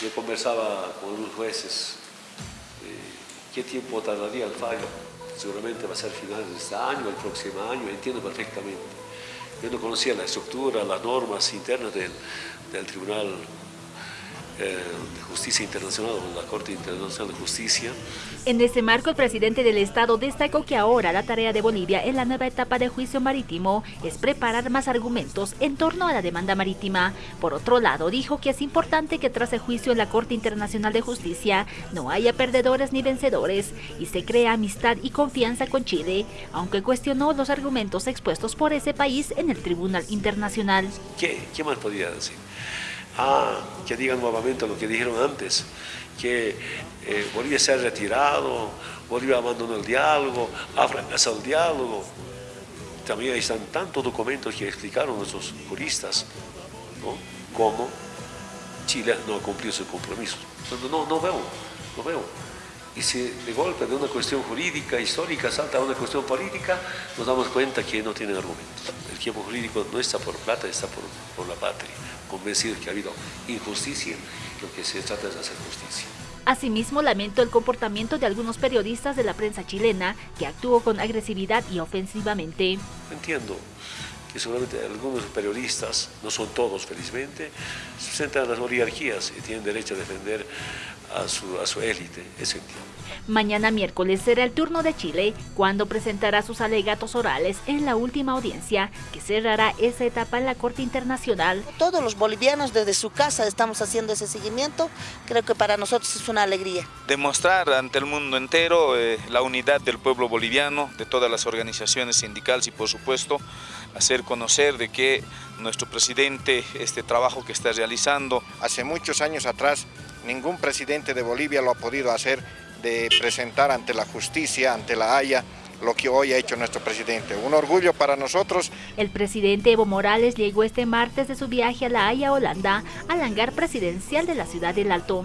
Yo conversaba con unos jueces eh, qué tiempo tardaría el fallo. Seguramente va a ser finales de este año, el próximo año, entiendo perfectamente. Yo no conocía la estructura, las normas internas del, del Tribunal de Justicia Internacional o la Corte Internacional de Justicia. En ese marco, el presidente del Estado destacó que ahora la tarea de Bolivia en la nueva etapa de juicio marítimo es preparar más argumentos en torno a la demanda marítima. Por otro lado, dijo que es importante que tras el juicio en la Corte Internacional de Justicia no haya perdedores ni vencedores y se crea amistad y confianza con Chile, aunque cuestionó los argumentos expuestos por ese país en el Tribunal Internacional. ¿Qué, qué más podría decir? Ah, que digan nuevamente lo que dijeron antes, que eh, Bolivia se ha retirado, Bolivia abandonó el diálogo, ha fracasado el diálogo. También están tantos documentos que explicaron nuestros juristas, cómo Chile no ha cumplido su compromiso. No, no veo, no veo. Y si de golpe de una cuestión jurídica, histórica, salta a una cuestión política, nos damos cuenta que no tienen argumentos. El tiempo jurídico no está por plata, está por, por la patria convencidos que ha habido injusticia, lo que se trata es de hacer justicia. Asimismo, lamento el comportamiento de algunos periodistas de la prensa chilena que actuó con agresividad y ofensivamente. Entiendo que seguramente algunos periodistas, no son todos felizmente, se sentan a las oligarquías y tienen derecho a defender a su, a su élite, entiendo. Mañana miércoles será el turno de Chile, cuando presentará sus alegatos orales en la última audiencia, que cerrará esa etapa en la Corte Internacional. Todos los bolivianos desde su casa estamos haciendo ese seguimiento, creo que para nosotros es una alegría. Demostrar ante el mundo entero eh, la unidad del pueblo boliviano, de todas las organizaciones sindicales y por supuesto hacer conocer de que nuestro presidente, este trabajo que está realizando. Hace muchos años atrás ningún presidente de Bolivia lo ha podido hacer de presentar ante la justicia, ante la Haya, lo que hoy ha hecho nuestro presidente. Un orgullo para nosotros. El presidente Evo Morales llegó este martes de su viaje a La Haya, Holanda, al hangar presidencial de la ciudad del Alto.